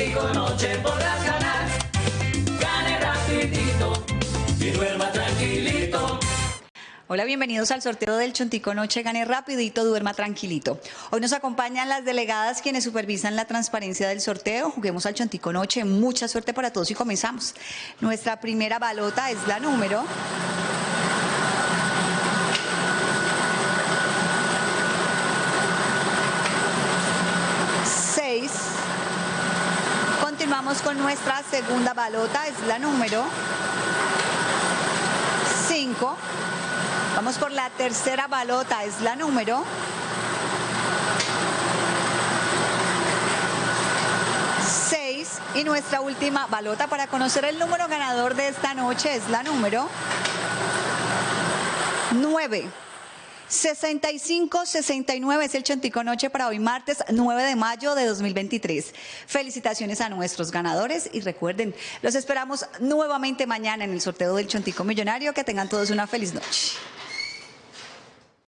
Chontico Noche podrás ganar. Gane rapidito y duerma tranquilito. Hola, bienvenidos al sorteo del Chontico Noche. Gane rapidito, duerma tranquilito. Hoy nos acompañan las delegadas quienes supervisan la transparencia del sorteo. Juguemos al Chontico Noche. Mucha suerte para todos y comenzamos. Nuestra primera balota es la número. Continuamos con nuestra segunda balota, es la número 5. Vamos por la tercera balota, es la número 6. Y nuestra última balota para conocer el número ganador de esta noche es la número 9. 65-69 es el Chontico Noche para hoy martes 9 de mayo de 2023. Felicitaciones a nuestros ganadores y recuerden, los esperamos nuevamente mañana en el sorteo del Chontico Millonario. Que tengan todos una feliz noche.